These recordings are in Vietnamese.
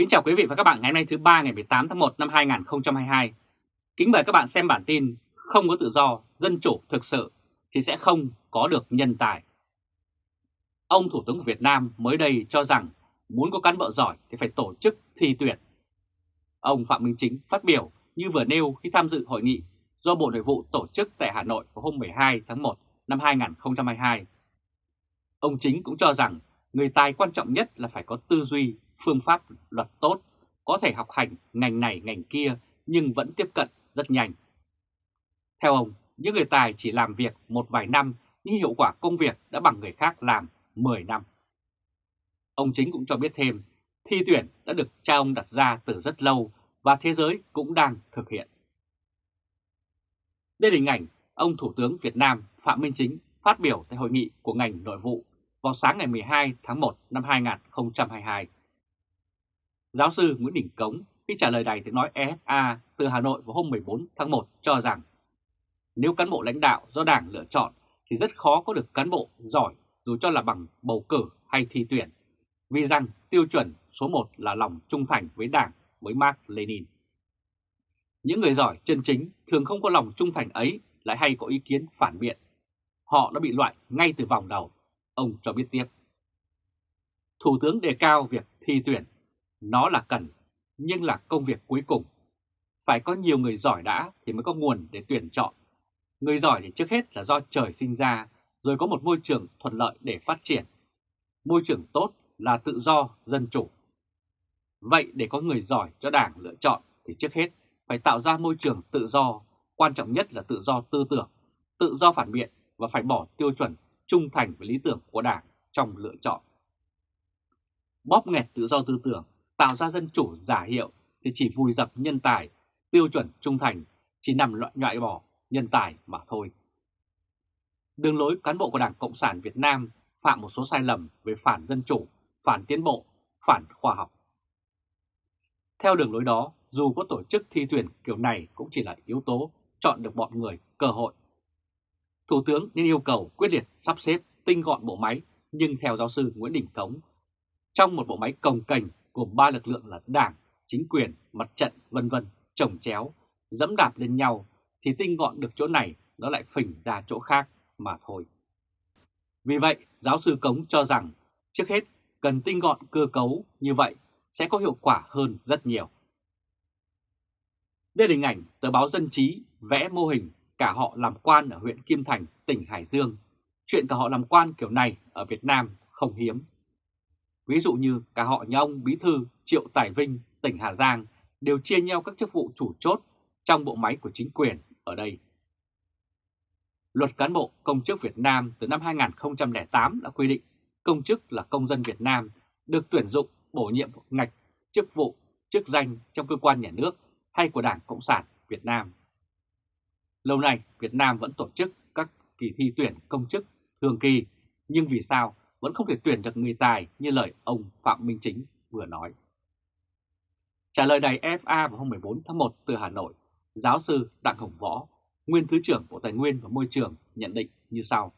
Kính chào quý vị và các bạn ngày hôm nay thứ ba ngày 18 tháng 1 năm 2022. Kính mời các bạn xem bản tin Không có tự do, dân chủ thực sự thì sẽ không có được nhân tài. Ông Thủ tướng của Việt Nam mới đây cho rằng muốn có cán bộ giỏi thì phải tổ chức thi tuyển. Ông Phạm Minh Chính phát biểu như vừa nêu khi tham dự hội nghị do Bộ Nội vụ tổ chức tại Hà Nội vào hôm 12 tháng 1 năm 2022. Ông Chính cũng cho rằng người tài quan trọng nhất là phải có tư duy, phương pháp luật tốt, có thể học hành ngành này ngành kia nhưng vẫn tiếp cận rất nhanh. Theo ông, những người tài chỉ làm việc một vài năm nhưng hiệu quả công việc đã bằng người khác làm 10 năm. Ông Chính cũng cho biết thêm, thi tuyển đã được cha ông đặt ra từ rất lâu và thế giới cũng đang thực hiện. Đây là hình ảnh ông Thủ tướng Việt Nam Phạm Minh Chính phát biểu tại hội nghị của ngành nội vụ vào sáng ngày 12 tháng 1 năm 2022. Giáo sư Nguyễn Đình Cống khi trả lời đài tiếng nói EFA từ Hà Nội vào hôm 14 tháng 1 cho rằng nếu cán bộ lãnh đạo do Đảng lựa chọn thì rất khó có được cán bộ giỏi dù cho là bằng bầu cử hay thi tuyển, vì rằng tiêu chuẩn số 1 là lòng trung thành với Đảng với Mark Lenin. Những người giỏi chân chính thường không có lòng trung thành ấy lại hay có ý kiến phản biện. Họ đã bị loại ngay từ vòng đầu, ông cho biết tiếp. Thủ tướng đề cao việc thi tuyển, nó là cần, nhưng là công việc cuối cùng. Phải có nhiều người giỏi đã thì mới có nguồn để tuyển chọn. Người giỏi thì trước hết là do trời sinh ra, rồi có một môi trường thuận lợi để phát triển. Môi trường tốt là tự do, dân chủ. Vậy để có người giỏi cho Đảng lựa chọn thì trước hết phải tạo ra môi trường tự do, quan trọng nhất là tự do tư tưởng, tự do phản biện và phải bỏ tiêu chuẩn trung thành với lý tưởng của Đảng trong lựa chọn. Bóp nghẹt tự do tư tưởng, tạo ra dân chủ giả hiệu thì chỉ vùi dập nhân tài, tiêu chuẩn trung thành chỉ nằm loại loại bỏ nhân tài mà thôi. Đường lối cán bộ của Đảng Cộng sản Việt Nam phạm một số sai lầm về phản dân chủ, phản tiến bộ, phản khoa học. Theo đường lối đó, dù có tổ chức thi tuyển kiểu này cũng chỉ là yếu tố chọn được bọn người cơ hội. Thủ tướng nên yêu cầu quyết liệt sắp xếp tinh gọn bộ máy, nhưng theo giáo sư Nguyễn Đình Cống, trong một bộ máy cồng kềnh gồm ba lực lượng là đảng, chính quyền, mặt trận, vân vân, trồng chéo, dẫm đạp lên nhau, thì tinh gọn được chỗ này nó lại phình ra chỗ khác mà thôi. Vì vậy, giáo sư Cống cho rằng trước hết cần tinh gọn cơ cấu như vậy sẽ có hiệu quả hơn rất nhiều. Đây là hình ảnh tờ báo Dân Trí vẽ mô hình cả họ làm quan ở huyện Kim Thành, tỉnh Hải Dương. Chuyện cả họ làm quan kiểu này ở Việt Nam không hiếm. Ví dụ như cả họ nhà ông Bí Thư Triệu Tài Vinh, tỉnh Hà Giang đều chia nhau các chức vụ chủ chốt trong bộ máy của chính quyền ở đây. Luật cán bộ công chức Việt Nam từ năm 2008 đã quy định công chức là công dân Việt Nam được tuyển dụng bổ nhiệm ngạch chức vụ, chức danh trong cơ quan nhà nước hay của Đảng Cộng sản Việt Nam. Lâu nay Việt Nam vẫn tổ chức các kỳ thi tuyển công chức thường kỳ, nhưng vì sao vẫn không thể tuyển được người tài như lời ông Phạm Minh Chính vừa nói. Trả lời đài FA vào hôm 14 tháng 1 từ Hà Nội, giáo sư Đặng Hồng Võ, nguyên Thứ trưởng Bộ Tài nguyên và Môi trường nhận định như sau.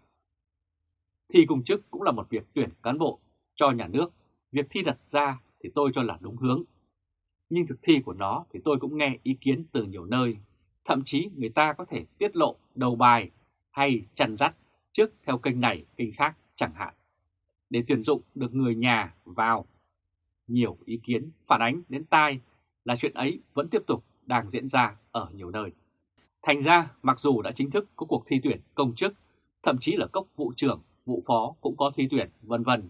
Thi công chức cũng là một việc tuyển cán bộ cho nhà nước, việc thi đặt ra thì tôi cho là đúng hướng. Nhưng thực thi của nó thì tôi cũng nghe ý kiến từ nhiều nơi, thậm chí người ta có thể tiết lộ đầu bài hay chăn dắt trước theo kênh này, kênh khác chẳng hạn, để tuyển dụng được người nhà vào. Nhiều ý kiến phản ánh đến tai là chuyện ấy vẫn tiếp tục đang diễn ra ở nhiều nơi. Thành ra, mặc dù đã chính thức có cuộc thi tuyển công chức, thậm chí là cấp vụ trưởng, vụ phó cũng có thi tuyển, vân vân,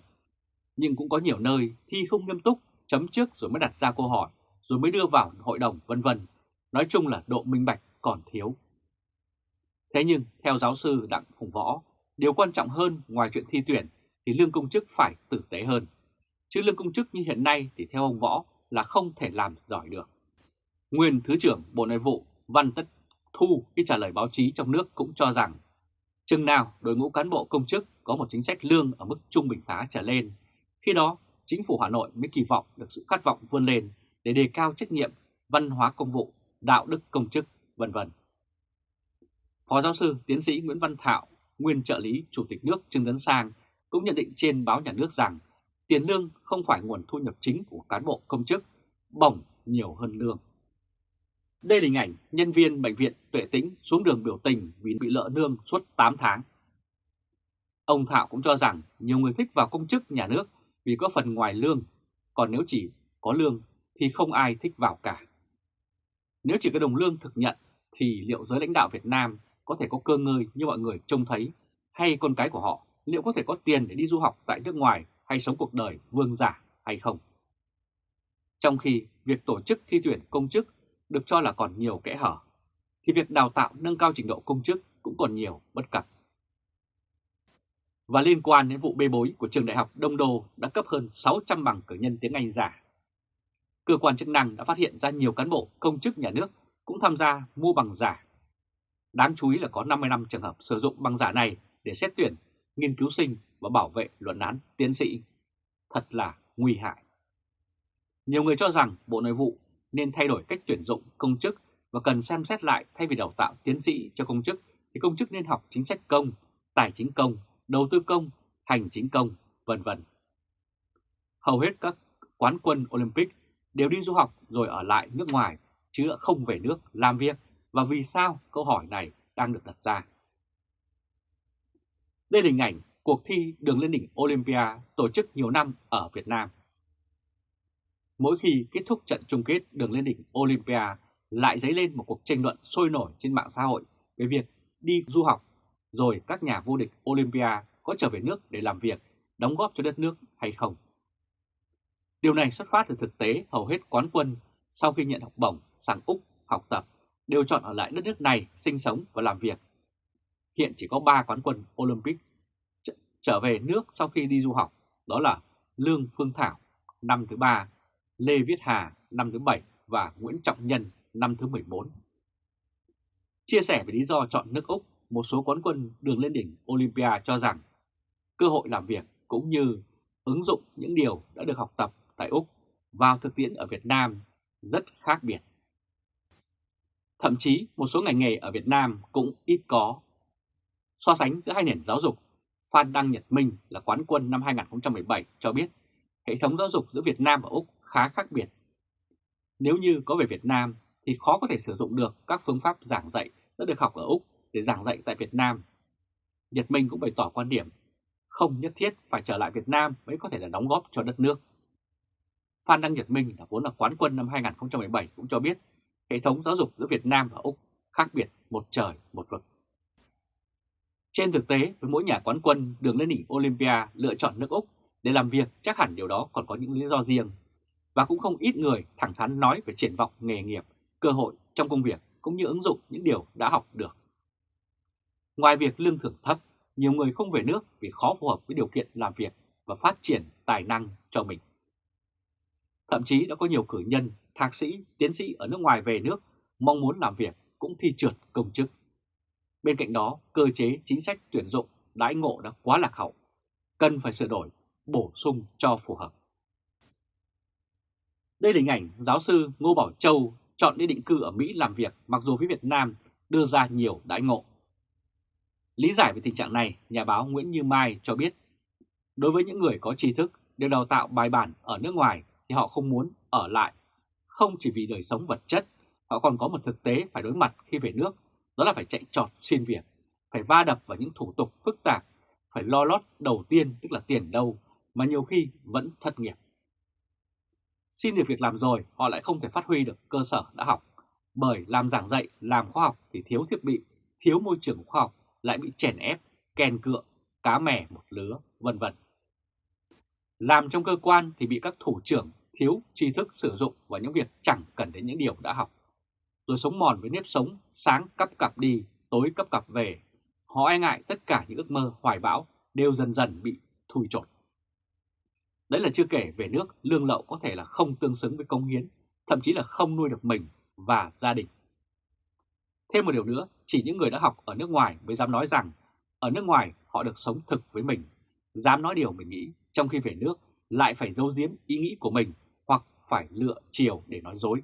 nhưng cũng có nhiều nơi thi không nghiêm túc, chấm trước rồi mới đặt ra câu hỏi, rồi mới đưa vào hội đồng, vân vân. Nói chung là độ minh bạch còn thiếu. Thế nhưng, theo giáo sư Đặng Phùng Võ, điều quan trọng hơn ngoài chuyện thi tuyển thì lương công chức phải tử tế hơn. Chứ lương công chức như hiện nay thì theo ông Võ là không thể làm giỏi được. Nguyên Thứ trưởng Bộ Nội vụ Văn Tất Thu khi trả lời báo chí trong nước cũng cho rằng chừng nào đội ngũ cán bộ công chức có một chính sách lương ở mức trung bình khá trở lên, khi đó chính phủ Hà Nội mới kỳ vọng được sự khát vọng vươn lên để đề cao trách nhiệm, văn hóa công vụ, đạo đức công chức, vân vân. Phó giáo sư tiến sĩ Nguyễn Văn Thạo, nguyên trợ lý Chủ tịch nước Trương Tấn Sang cũng nhận định trên báo nhà nước rằng tiền lương không phải nguồn thu nhập chính của cán bộ công chức bổng nhiều hơn lương. Đây là hình ảnh nhân viên bệnh viện Tuệ Tĩnh xuống đường biểu tình vì bị lỡ lương suốt 8 tháng. Ông Thạo cũng cho rằng nhiều người thích vào công chức nhà nước vì có phần ngoài lương, còn nếu chỉ có lương thì không ai thích vào cả. Nếu chỉ có đồng lương thực nhận thì liệu giới lãnh đạo Việt Nam có thể có cơ ngơi như mọi người trông thấy hay con cái của họ liệu có thể có tiền để đi du học tại nước ngoài hay sống cuộc đời vương giả hay không? Trong khi việc tổ chức thi tuyển công chức được cho là còn nhiều kẽ hở, thì việc đào tạo nâng cao trình độ công chức cũng còn nhiều bất cập. Và liên quan đến vụ bê bối của trường đại học Đông Đô đã cấp hơn 600 bằng cử nhân tiếng Anh giả. Cơ quan chức năng đã phát hiện ra nhiều cán bộ công chức nhà nước cũng tham gia mua bằng giả. Đáng chú ý là có 55 trường hợp sử dụng bằng giả này để xét tuyển, nghiên cứu sinh và bảo vệ luận án tiến sĩ. Thật là nguy hại. Nhiều người cho rằng Bộ Nội vụ nên thay đổi cách tuyển dụng công chức và cần xem xét lại thay vì đào tạo tiến sĩ cho công chức thì công chức nên học chính sách công, tài chính công, đầu tư công, hành chính công, vân vân. Hầu hết các quán quân Olympic đều đi du học rồi ở lại nước ngoài chứ không về nước làm việc và vì sao câu hỏi này đang được đặt ra. Đây là hình ảnh cuộc thi đường lên đỉnh Olympia tổ chức nhiều năm ở Việt Nam. Mỗi khi kết thúc trận chung kết đường lên đỉnh Olympia lại dấy lên một cuộc tranh luận sôi nổi trên mạng xã hội về việc đi du học rồi các nhà vô địch Olympia có trở về nước để làm việc, đóng góp cho đất nước hay không. Điều này xuất phát từ thực tế hầu hết quán quân sau khi nhận học bổng sang Úc học tập đều chọn ở lại đất nước này sinh sống và làm việc. Hiện chỉ có 3 quán quân Olympic trở về nước sau khi đi du học, đó là Lương Phương Thảo năm thứ 3, Lê Viết Hà năm thứ 7 và Nguyễn Trọng Nhân năm thứ 14. Chia sẻ về lý do chọn nước Úc, một số quán quân đường lên đỉnh Olympia cho rằng cơ hội làm việc cũng như ứng dụng những điều đã được học tập tại Úc vào thực tiễn ở Việt Nam rất khác biệt. Thậm chí một số ngành nghề ở Việt Nam cũng ít có. So sánh giữa hai nền giáo dục, Phan Đăng Nhật Minh là quán quân năm 2017 cho biết hệ thống giáo dục giữa Việt Nam và Úc khá khác biệt. Nếu như có về Việt Nam thì khó có thể sử dụng được các phương pháp giảng dạy đã được học ở Úc để giảng dạy tại Việt Nam. Nhật Minh cũng bày tỏ quan điểm không nhất thiết phải trở lại Việt Nam mới có thể là đóng góp cho đất nước. Phan Đăng Nhật Minh là vốn là quán quân năm 2017 cũng cho biết hệ thống giáo dục giữa Việt Nam và Úc khác biệt một trời một vực. Trên thực tế, với mỗi nhà quán quân đường lên đỉnh Olympia lựa chọn nước Úc để làm việc chắc hẳn điều đó còn có những lý do riêng. Và cũng không ít người thẳng thắn nói về triển vọng nghề nghiệp, cơ hội trong công việc cũng như ứng dụng những điều đã học được. Ngoài việc lương thưởng thấp, nhiều người không về nước vì khó phù hợp với điều kiện làm việc và phát triển tài năng cho mình. Thậm chí đã có nhiều cử nhân, thạc sĩ, tiến sĩ ở nước ngoài về nước mong muốn làm việc cũng thi trượt công chức. Bên cạnh đó, cơ chế chính sách tuyển dụng đãi ngộ đã quá lạc hậu, cần phải sửa đổi, bổ sung cho phù hợp. Đây là hình ảnh giáo sư Ngô Bảo Châu chọn đi định cư ở Mỹ làm việc mặc dù phía Việt Nam đưa ra nhiều đãi ngộ. Lý giải về tình trạng này, nhà báo Nguyễn Như Mai cho biết, đối với những người có tri thức được đào tạo bài bản ở nước ngoài thì họ không muốn ở lại, không chỉ vì đời sống vật chất, họ còn có một thực tế phải đối mặt khi về nước, đó là phải chạy trọt xin việc, phải va đập vào những thủ tục phức tạp, phải lo lót đầu tiên tức là tiền đâu, mà nhiều khi vẫn thất nghiệp. Xin được việc làm rồi, họ lại không thể phát huy được cơ sở đã học, bởi làm giảng dạy, làm khoa học thì thiếu thiết bị, thiếu môi trường khoa học, lại bị chèn ép, kèn cựa, cá mè một lứa, vân vân. Làm trong cơ quan thì bị các thủ trưởng thiếu tri thức sử dụng vào những việc chẳng cần đến những điều đã học. Rồi sống mòn với nếp sống, sáng cấp cặp đi, tối cấp cặp về. Họ e ngại tất cả những ước mơ hoài bão đều dần dần bị thui chột. Đấy là chưa kể về nước lương lậu có thể là không tương xứng với công hiến, thậm chí là không nuôi được mình và gia đình. Thêm một điều nữa, chỉ những người đã học ở nước ngoài mới dám nói rằng ở nước ngoài họ được sống thực với mình, dám nói điều mình nghĩ, trong khi về nước lại phải giấu giếm ý nghĩ của mình hoặc phải lựa chiều để nói dối.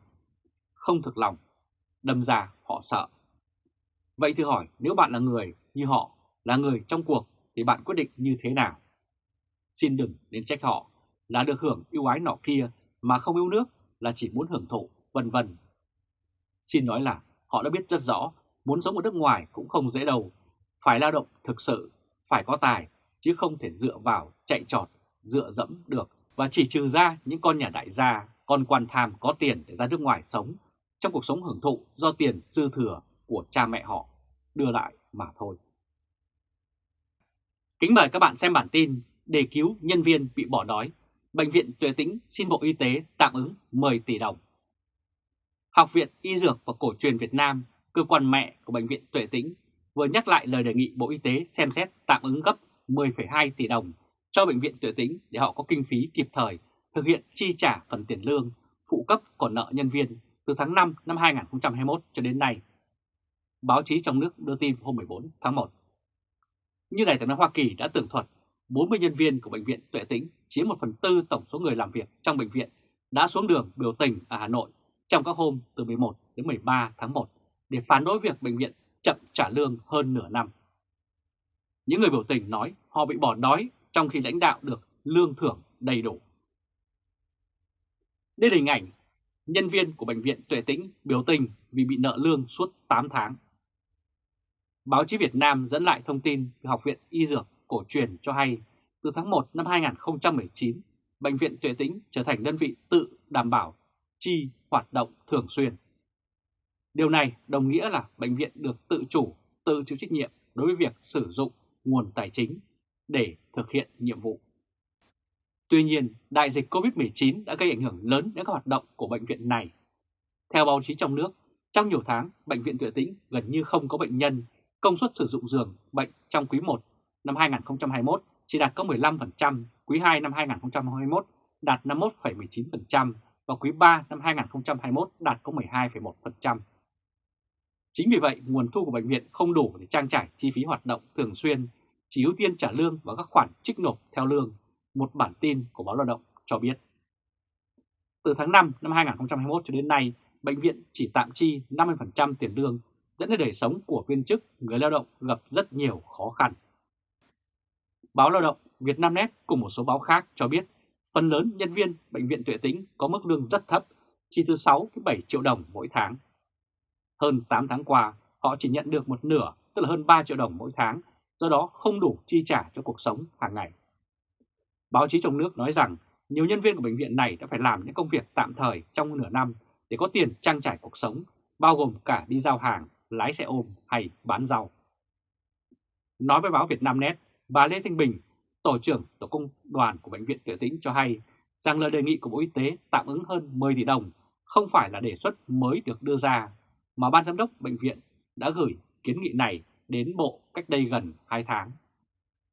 Không thực lòng, đâm ra họ sợ. Vậy thử hỏi nếu bạn là người như họ, là người trong cuộc thì bạn quyết định như thế nào? Xin đừng nên trách họ là được hưởng yêu ái nọ kia mà không yêu nước là chỉ muốn hưởng thụ, vân vân. Xin nói là họ đã biết rất rõ muốn sống ở nước ngoài cũng không dễ đâu, phải lao động thực sự, phải có tài, chứ không thể dựa vào chạy trọt, dựa dẫm được và chỉ trừ ra những con nhà đại gia, con quan tham có tiền để ra nước ngoài sống trong cuộc sống hưởng thụ do tiền dư thừa của cha mẹ họ đưa lại mà thôi. Kính mời các bạn xem bản tin đề cứu nhân viên bị bỏ đói. Bệnh viện Tuệ Tĩnh xin Bộ Y tế tạm ứng 10 tỷ đồng. Học viện Y Dược và Cổ truyền Việt Nam, cơ quan mẹ của Bệnh viện Tuệ Tĩnh, vừa nhắc lại lời đề nghị Bộ Y tế xem xét tạm ứng gấp 10,2 tỷ đồng cho Bệnh viện Tuệ Tĩnh để họ có kinh phí kịp thời thực hiện chi trả phần tiền lương, phụ cấp còn nợ nhân viên từ tháng 5 năm 2021 cho đến nay. Báo chí trong nước đưa tin hôm 14 tháng 1. Như Đài tiếng nói Hoa Kỳ đã tường thuật, 40 nhân viên của Bệnh viện Tuệ Tĩnh chiếm 1 phần tư tổng số người làm việc trong bệnh viện đã xuống đường biểu tình ở Hà Nội trong các hôm từ 11 đến 13 tháng 1 để phản đối việc bệnh viện chậm trả lương hơn nửa năm. Những người biểu tình nói họ bị bỏ đói trong khi lãnh đạo được lương thưởng đầy đủ. Đây là hình ảnh nhân viên của Bệnh viện Tuệ Tĩnh biểu tình vì bị nợ lương suốt 8 tháng. Báo chí Việt Nam dẫn lại thông tin từ Học viện Y Dược Cổ truyền cho hay từ tháng 1 năm 2019, Bệnh viện Tuệ Tĩnh trở thành đơn vị tự đảm bảo chi hoạt động thường xuyên. Điều này đồng nghĩa là bệnh viện được tự chủ, tự chịu trách nhiệm đối với việc sử dụng nguồn tài chính để thực hiện nhiệm vụ. Tuy nhiên, đại dịch COVID-19 đã gây ảnh hưởng lớn đến các hoạt động của bệnh viện này. Theo báo chí trong nước, trong nhiều tháng, Bệnh viện Tuệ Tĩnh gần như không có bệnh nhân, công suất sử dụng giường bệnh trong quý 1 năm 2021 chỉ đạt có 15%, quý 2 năm 2021 đạt 51,19% và quý 3 năm 2021 đạt có 12,1%. Chính vì vậy, nguồn thu của bệnh viện không đủ để trang trải chi phí hoạt động thường xuyên, chỉ ưu tiên trả lương và các khoản trích nộp theo lương, một bản tin của báo Lao động cho biết. Từ tháng 5 năm 2021 cho đến nay, bệnh viện chỉ tạm chi 50% tiền lương, dẫn đến đời sống của viên chức, người lao động gặp rất nhiều khó khăn. Báo Lao động Việt Nam Net cùng một số báo khác cho biết phần lớn nhân viên Bệnh viện Tuệ Tĩnh có mức lương rất thấp, chỉ từ 6 đến 7 triệu đồng mỗi tháng. Hơn 8 tháng qua, họ chỉ nhận được một nửa, tức là hơn 3 triệu đồng mỗi tháng, do đó không đủ chi trả cho cuộc sống hàng ngày. Báo chí trong nước nói rằng nhiều nhân viên của bệnh viện này đã phải làm những công việc tạm thời trong nửa năm để có tiền trang trải cuộc sống, bao gồm cả đi giao hàng, lái xe ôm hay bán rau. Nói với báo Việt Nam Net, bà Lê Thanh Bình, Tổ trưởng Tổ công đoàn của Bệnh viện Tuệ Tĩnh cho hay rằng lời đề nghị của Bộ Y tế tạm ứng hơn 10 tỷ đồng không phải là đề xuất mới được đưa ra, mà Ban Giám đốc Bệnh viện đã gửi kiến nghị này đến Bộ cách đây gần 2 tháng.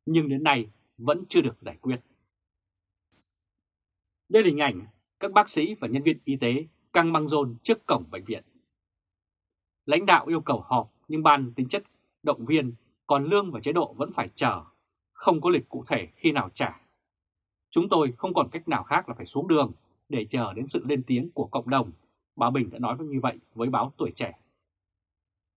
Nhưng đến nay vẫn chưa được giải quyết. Đây là hình ảnh các bác sĩ và nhân viên y tế căng băng rôn trước cổng bệnh viện. Lãnh đạo yêu cầu họp nhưng ban tính chất động viên, còn lương và chế độ vẫn phải chờ, không có lịch cụ thể khi nào trả. Chúng tôi không còn cách nào khác là phải xuống đường để chờ đến sự lên tiếng của cộng đồng, bà Bình đã nói như vậy với báo Tuổi Trẻ.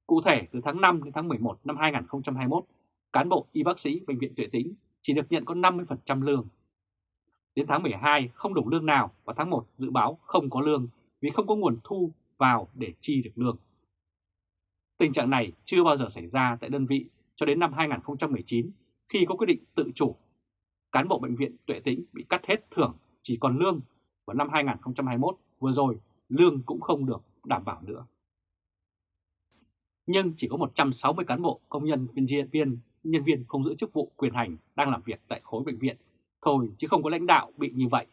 Cụ thể, từ tháng 5 đến tháng 11 năm 2021, cán bộ y bác sĩ Bệnh viện Tuệ Tĩnh chỉ được nhận có 50% lương. Đến tháng 12 không đủ lương nào và tháng 1 dự báo không có lương vì không có nguồn thu vào để chi được lương. Tình trạng này chưa bao giờ xảy ra tại đơn vị cho đến năm 2019 khi có quyết định tự chủ. Cán bộ bệnh viện Tuệ Tĩnh bị cắt hết thưởng chỉ còn lương và năm 2021 vừa rồi lương cũng không được đảm bảo nữa. Nhưng chỉ có 160 cán bộ công nhân viên viên, nhân viên không giữ chức vụ quyền hành đang làm việc tại khối bệnh viện thôi chứ không có lãnh đạo bị như vậy.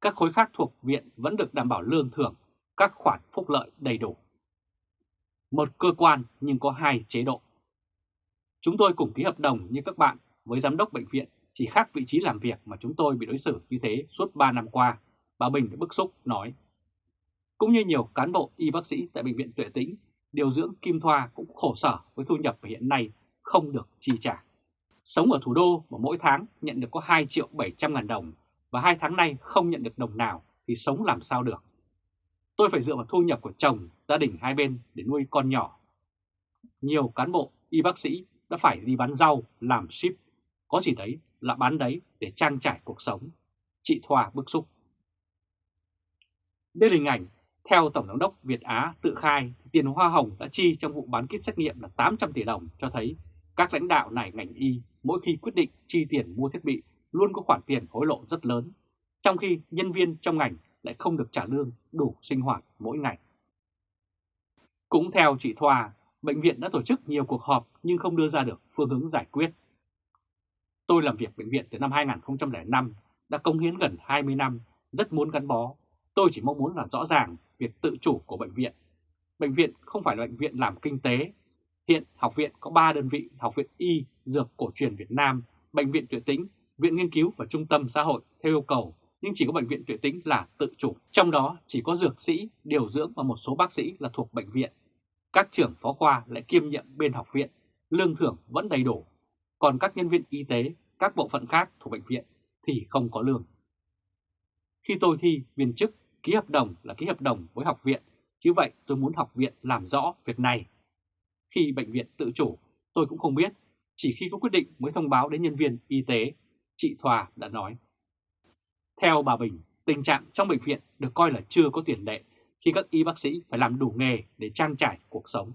Các khối khác thuộc viện vẫn được đảm bảo lương thưởng, các khoản phúc lợi đầy đủ. Một cơ quan nhưng có hai chế độ. Chúng tôi cùng ký hợp đồng như các bạn với giám đốc bệnh viện chỉ khác vị trí làm việc mà chúng tôi bị đối xử như thế suốt 3 năm qua, bà Bình đã bức xúc nói. Cũng như nhiều cán bộ y bác sĩ tại Bệnh viện Tuệ Tĩnh, điều dưỡng Kim Thoa cũng khổ sở với thu nhập hiện nay không được chi trả. Sống ở thủ đô mà mỗi tháng nhận được có 2 triệu 700 ngàn đồng và hai tháng nay không nhận được đồng nào thì sống làm sao được. Tôi phải dựa vào thu nhập của chồng, gia đình hai bên để nuôi con nhỏ. Nhiều cán bộ, y bác sĩ đã phải đi bán rau, làm ship. Có gì đấy là bán đấy để trang trải cuộc sống. Chị Thoa bức xúc. Đây là hình ảnh theo Tổng giám đốc Việt Á tự khai, tiền hoa hồng đã chi trong vụ bán kit xét nghiệm là 800 tỷ đồng cho thấy các lãnh đạo này ngành y mỗi khi quyết định chi tiền mua thiết bị luôn có khoản tiền hối lộ rất lớn, trong khi nhân viên trong ngành lại không được trả lương đủ sinh hoạt mỗi ngày. Cũng theo chị Thoa, bệnh viện đã tổ chức nhiều cuộc họp nhưng không đưa ra được phương hướng giải quyết. Tôi làm việc bệnh viện từ năm 2005, đã công hiến gần 20 năm, rất muốn gắn bó. Tôi chỉ mong muốn là rõ ràng việc tự chủ của bệnh viện. Bệnh viện không phải là bệnh viện làm kinh tế. Hiện học viện có 3 đơn vị, Học viện Y, Dược Cổ truyền Việt Nam, Bệnh viện Tuệ Tĩnh, Viện Nghiên cứu và Trung tâm Xã hội theo yêu cầu, nhưng chỉ có Bệnh viện Tuệ Tĩnh là tự chủ. Trong đó chỉ có dược sĩ, điều dưỡng và một số bác sĩ là thuộc bệnh viện. Các trưởng phó khoa lại kiêm nhiệm bên học viện, lương thưởng vẫn đầy đủ. Còn các nhân viên y tế, các bộ phận khác thuộc bệnh viện thì không có lương. Khi tôi thi viên chức, ký hợp đồng là ký hợp đồng với học viện, chứ vậy tôi muốn học viện làm rõ việc này. Khi bệnh viện tự chủ, tôi cũng không biết, chỉ khi có quyết định mới thông báo đến nhân viên y tế, chị Thoa đã nói. Theo bà Bình, tình trạng trong bệnh viện được coi là chưa có tiền lệ khi các y bác sĩ phải làm đủ nghề để trang trải cuộc sống.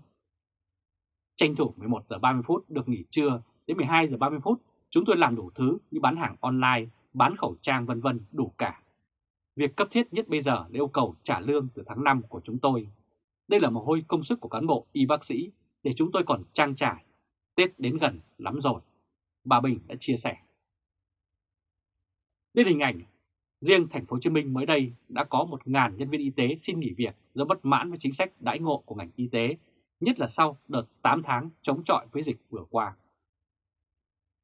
Tranh thủ 11 giờ 30 phút được nghỉ trưa đến 12 giờ 30 phút, chúng tôi làm đủ thứ như bán hàng online, bán khẩu trang vân vân đủ cả. Việc cấp thiết nhất bây giờ là yêu cầu trả lương từ tháng 5 của chúng tôi. Đây là một hôi công sức của cán bộ y bác sĩ để chúng tôi còn trang trải. Tết đến gần lắm rồi. Bà Bình đã chia sẻ. Đến hình ảnh Riêng thành phố Hồ Chí Minh mới đây đã có 1.000 nhân viên y tế xin nghỉ việc do bất mãn với chính sách đãi ngộ của ngành y tế, nhất là sau đợt 8 tháng chống chọi với dịch vừa qua.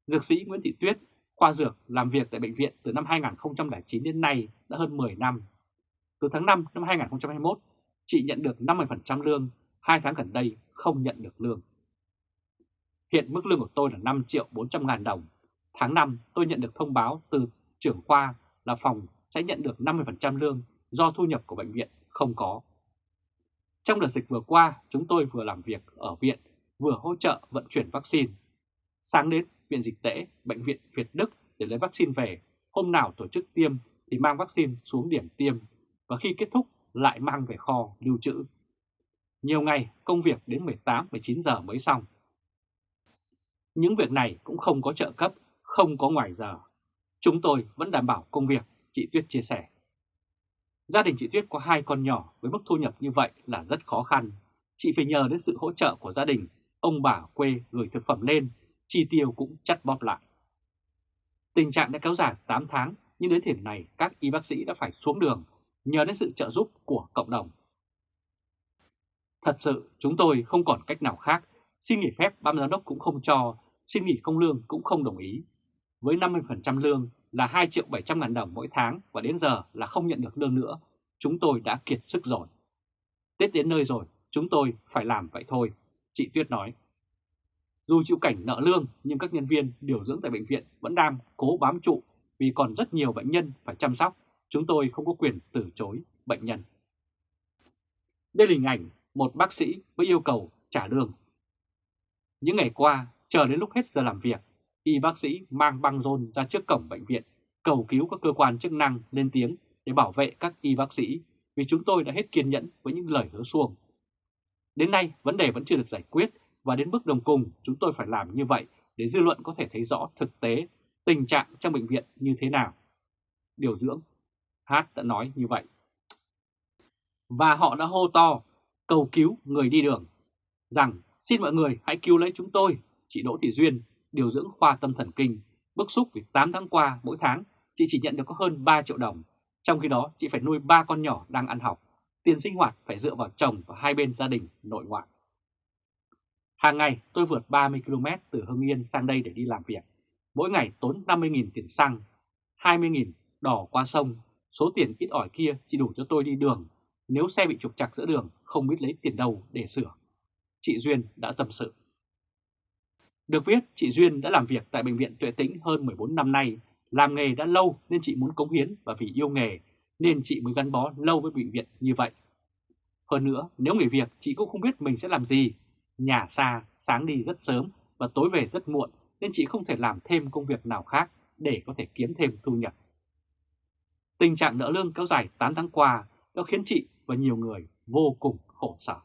Dược sĩ Nguyễn Thị Tuyết, khoa dược làm việc tại bệnh viện từ năm 2009 đến nay đã hơn 10 năm. Từ tháng 5 năm 2021, chị nhận được 50% lương, 2 tháng gần đây không nhận được lương. Hiện mức lương của tôi là 5 triệu 400 ngàn đồng. Tháng 5 tôi nhận được thông báo từ trưởng khoa là phòng sẽ nhận được 50% lương do thu nhập của bệnh viện không có. Trong đợt dịch vừa qua, chúng tôi vừa làm việc ở viện, vừa hỗ trợ vận chuyển vaccine. Sáng đến Viện Dịch tễ, Bệnh viện Việt Đức để lấy vaccine về, hôm nào tổ chức tiêm thì mang vaccine xuống điểm tiêm và khi kết thúc lại mang về kho lưu trữ. Nhiều ngày công việc đến 18-19 giờ mới xong. Những việc này cũng không có trợ cấp, không có ngoài giờ. Chúng tôi vẫn đảm bảo công việc, chị Tuyết chia sẻ. Gia đình chị Tuyết có hai con nhỏ với mức thu nhập như vậy là rất khó khăn. Chị phải nhờ đến sự hỗ trợ của gia đình, ông bà quê gửi thực phẩm lên, chi tiêu cũng chắt bóp lại. Tình trạng đã kéo dài 8 tháng, nhưng đến thời điểm này các y bác sĩ đã phải xuống đường nhờ đến sự trợ giúp của cộng đồng. Thật sự chúng tôi không còn cách nào khác, xin nghỉ phép ban giám đốc cũng không cho, xin nghỉ không lương cũng không đồng ý. Với 50% lương là 2 triệu 700 ngàn đồng mỗi tháng và đến giờ là không nhận được lương nữa, chúng tôi đã kiệt sức rồi. Tết đến nơi rồi, chúng tôi phải làm vậy thôi, chị Tuyết nói. Dù chịu cảnh nợ lương nhưng các nhân viên điều dưỡng tại bệnh viện vẫn đang cố bám trụ vì còn rất nhiều bệnh nhân phải chăm sóc, chúng tôi không có quyền từ chối bệnh nhân. Đây là hình ảnh một bác sĩ với yêu cầu trả lương. Những ngày qua, chờ đến lúc hết giờ làm việc, y bác sĩ mang băng rôn ra trước cổng bệnh viện, cầu cứu các cơ quan chức năng lên tiếng để bảo vệ các y bác sĩ vì chúng tôi đã hết kiên nhẫn với những lời hứa xuông. Đến nay, vấn đề vẫn chưa được giải quyết và đến bước đồng cùng chúng tôi phải làm như vậy để dư luận có thể thấy rõ thực tế tình trạng trong bệnh viện như thế nào. Điều dưỡng Hát đã nói như vậy. Và họ đã hô to, cầu cứu người đi đường, rằng xin mọi người hãy cứu lấy chúng tôi, chị Đỗ Thị Duyên, điều dưỡng khoa tâm thần kinh, bức xúc vì 8 tháng qua mỗi tháng chị chỉ nhận được có hơn 3 triệu đồng, trong khi đó chị phải nuôi ba con nhỏ đang ăn học, tiền sinh hoạt phải dựa vào chồng và hai bên gia đình nội ngoại. Hàng ngày tôi vượt 30 km từ Hưng Yên sang đây để đi làm việc. Mỗi ngày tốn 50.000 tiền xăng, 20.000 đỏ qua sông. Số tiền ít ỏi kia chỉ đủ cho tôi đi đường. Nếu xe bị trục trặc giữa đường, không biết lấy tiền đâu để sửa. Chị Duyên đã tâm sự. Được biết, chị Duyên đã làm việc tại Bệnh viện Tuệ Tĩnh hơn 14 năm nay. Làm nghề đã lâu nên chị muốn cống hiến và vì yêu nghề nên chị mới gắn bó lâu với bệnh viện như vậy. Hơn nữa, nếu nghỉ việc chị cũng không biết mình sẽ làm gì Nhà xa, sáng đi rất sớm và tối về rất muộn nên chị không thể làm thêm công việc nào khác để có thể kiếm thêm thu nhập. Tình trạng nợ lương kéo dài 8 tháng qua đã khiến chị và nhiều người vô cùng khổ sở.